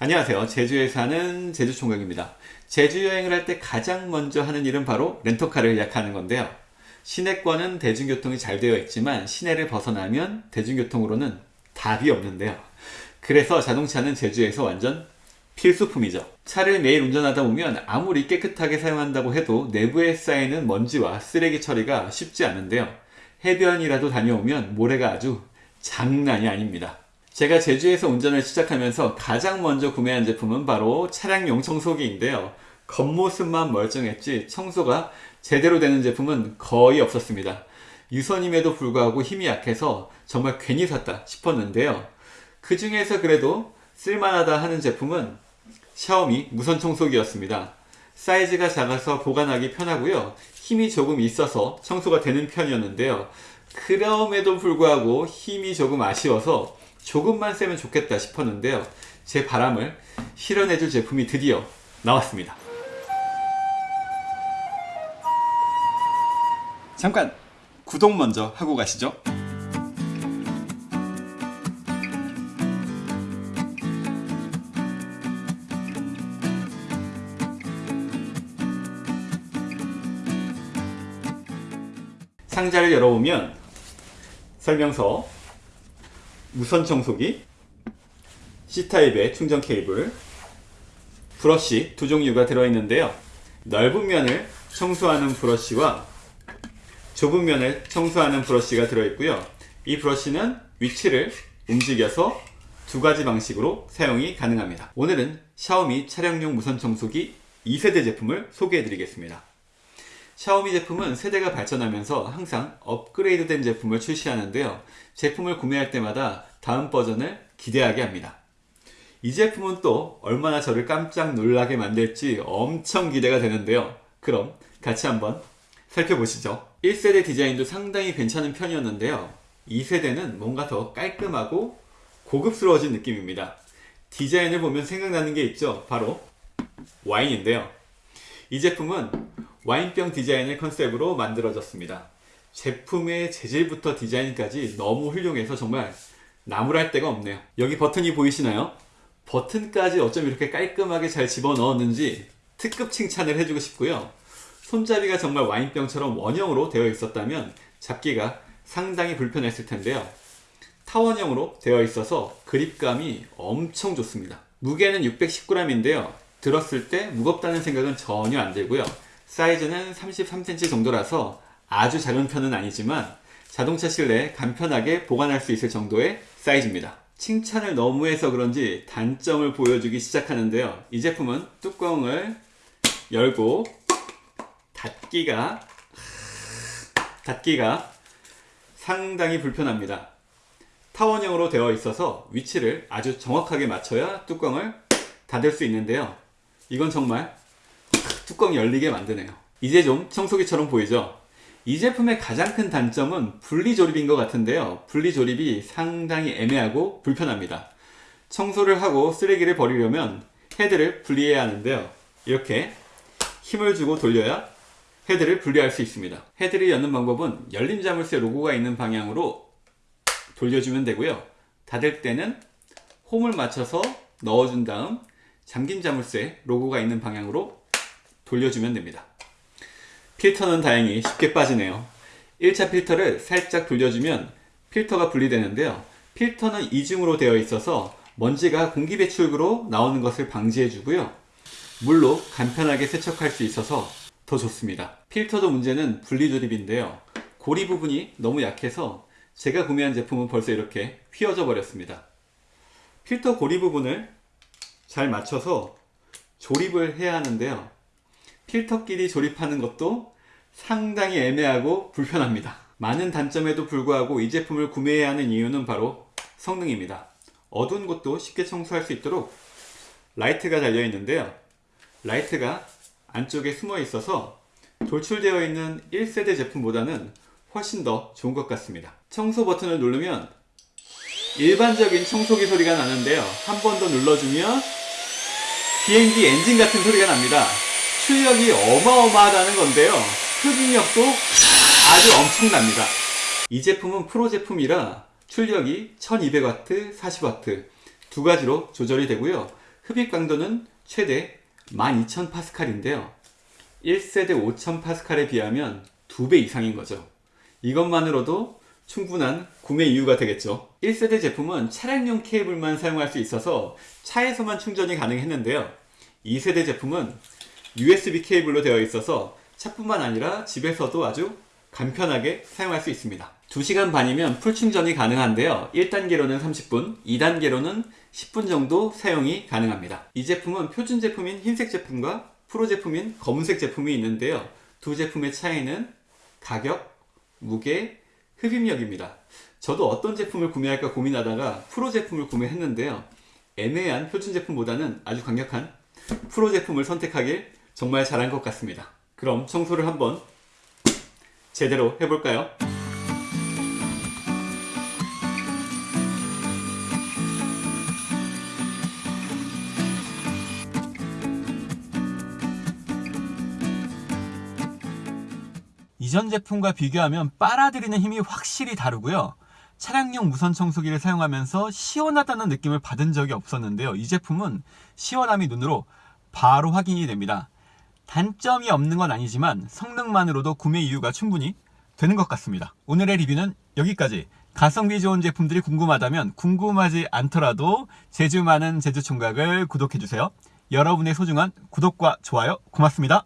안녕하세요. 제주에 사는 제주총각입니다. 제주 여행을 할 때 가장 먼저 하는 일은 바로 렌터카를 예약하는 건데요. 시내권은 대중교통이 잘 되어 있지만 시내를 벗어나면 대중교통으로는 답이 없는데요. 그래서 자동차는 제주에서 완전 필수품이죠. 차를 매일 운전하다 보면 아무리 깨끗하게 사용한다고 해도 내부에 쌓이는 먼지와 쓰레기 처리가 쉽지 않은데요. 해변이라도 다녀오면 모래가 아주 장난이 아닙니다. 제가 제주에서 운전을 시작하면서 가장 먼저 구매한 제품은 바로 차량용 청소기인데요. 겉모습만 멀쩡했지 청소가 제대로 되는 제품은 거의 없었습니다. 유선임에도 불구하고 힘이 약해서 정말 괜히 샀다 싶었는데요. 그 중에서 그래도 쓸만하다 하는 제품은 샤오미 무선 청소기였습니다. 사이즈가 작아서 보관하기 편하고요. 힘이 조금 있어서 청소가 되는 편이었는데요. 그럼에도 불구하고 힘이 조금 아쉬워서 조금만 세면 좋겠다 싶었는데요. 제 바람을 실현해줄 제품이 드디어 나왔습니다. 잠깐 구독 먼저 하고 가시죠. 상자를 열어보면 설명서, 무선 청소기, C타입의 충전 케이블, 브러쉬 두 종류가 들어있는데요. 넓은 면을 청소하는 브러쉬와 좁은 면을 청소하는 브러쉬가 들어있고요. 이 브러쉬는 위치를 움직여서 두 가지 방식으로 사용이 가능합니다. 오늘은 샤오미 차량용 무선 청소기 2세대 제품을 소개해 드리겠습니다. 샤오미 제품은 세대가 발전하면서 항상 업그레이드된 제품을 출시하는데요. 제품을 구매할 때마다 다음 버전을 기대하게 합니다. 이 제품은 또 얼마나 저를 깜짝 놀라게 만들지 엄청 기대가 되는데요. 그럼 같이 한번 살펴보시죠. 1세대 디자인도 상당히 괜찮은 편이었는데요. 2세대는 뭔가 더 깔끔하고 고급스러워진 느낌입니다. 디자인을 보면 생각나는 게 있죠. 바로 와인인데요. 이 제품은 와인병 디자인을 컨셉으로 만들어졌습니다. 제품의 재질부터 디자인까지 너무 훌륭해서 정말 나무랄 데가 없네요. 여기 버튼이 보이시나요? 버튼까지 어쩜 이렇게 깔끔하게 잘 집어넣었는지 특급 칭찬을 해주고 싶고요. 손잡이가 정말 와인병처럼 원형으로 되어 있었다면 잡기가 상당히 불편했을 텐데요. 타원형으로 되어 있어서 그립감이 엄청 좋습니다. 무게는 619g인데요. 들었을 때 무겁다는 생각은 전혀 안 들고요. 사이즈는 33cm 정도라서 아주 작은 편은 아니지만 자동차 실내에 간편하게 보관할 수 있을 정도의 사이즈입니다. 칭찬을 너무 해서 그런지 단점을 보여주기 시작하는데요. 이 제품은 뚜껑을 열고 닫기가 닫기가 상당히 불편합니다. 타원형으로 되어 있어서 위치를 아주 정확하게 맞춰야 뚜껑을 닫을 수 있는데요. 이건 정말 뚜껑 열리게 만드네요. 이제 좀 청소기처럼 보이죠? 이 제품의 가장 큰 단점은 분리조립인 것 같은데요. 분리조립이 상당히 애매하고 불편합니다. 청소를 하고 쓰레기를 버리려면 헤드를 분리해야 하는데요. 이렇게 힘을 주고 돌려야 헤드를 분리할 수 있습니다. 헤드를 여는 방법은 열린 자물쇠 로고가 있는 방향으로 돌려주면 되고요. 닫을 때는 홈을 맞춰서 넣어준 다음 잠긴 자물쇠 로고가 있는 방향으로 돌려주면 됩니다. 필터는 다행히 쉽게 빠지네요. 1차 필터를 살짝 돌려주면 필터가 분리되는데요. 필터는 이중으로 되어 있어서 먼지가 공기 배출구로 나오는 것을 방지해 주고요. 물로 간편하게 세척할 수 있어서 더 좋습니다. 필터도 문제는 분리조립인데요. 고리 부분이 너무 약해서 제가 구매한 제품은 벌써 이렇게 휘어져 버렸습니다. 필터 고리 부분을 잘 맞춰서 조립을 해야 하는데요. 필터끼리 조립하는 것도 상당히 애매하고 불편합니다. 많은 단점에도 불구하고 이 제품을 구매해야 하는 이유는 바로 성능입니다. 어두운 곳도 쉽게 청소할 수 있도록 라이트가 달려 있는데요. 라이트가 안쪽에 숨어 있어서 돌출되어 있는 1세대 제품보다는 훨씬 더 좋은 것 같습니다. 청소 버튼을 누르면 일반적인 청소기 소리가 나는데요. 한 번 더 눌러주면 비행기 엔진 같은 소리가 납니다. 출력이 어마어마하다는 건데요. 흡입력도 아주 엄청납니다. 이 제품은 프로 제품이라 출력이 1200W, 40W 두 가지로 조절이 되고요. 흡입 강도는 최대 12,000파스칼인데요. 1세대 5,000파스칼에 비하면 2배 이상인 거죠. 이것만으로도 충분한 구매 이유가 되겠죠. 1세대 제품은 차량용 케이블만 사용할 수 있어서 차에서만 충전이 가능했는데요. 2세대 제품은 USB 케이블로 되어 있어서 차뿐만 아니라 집에서도 아주 간편하게 사용할 수 있습니다. 2시간 반이면 full 충전이 가능한데요. 1단계로는 30분, 2단계로는 10분 정도 사용이 가능합니다. 이 제품은 표준 제품인 흰색 제품과 프로 제품인 검은색 제품이 있는데요. 두 제품의 차이는 가격, 무게, 흡입력입니다. 저도 어떤 제품을 구매할까 고민하다가 프로 제품을 구매했는데요. 애매한 표준 제품보다는 아주 강력한 프로 제품을 선택하길 정말 잘한 것 같습니다. 그럼 청소를 한번 제대로 해볼까요? 이전 제품과 비교하면 빨아들이는 힘이 확실히 다르고요. 차량용 무선 청소기를 사용하면서 시원하다는 느낌을 받은 적이 없었는데요. 이 제품은 시원함이 눈으로 바로 확인이 됩니다. 단점이 없는 건 아니지만 성능만으로도 구매 이유가 충분히 되는 것 같습니다. 오늘의 리뷰는 여기까지. 가성비 좋은 제품들이 궁금하다면 궁금하지 않더라도 제주 많은 제주 총각을 구독해주세요. 여러분의 소중한 구독과 좋아요 고맙습니다.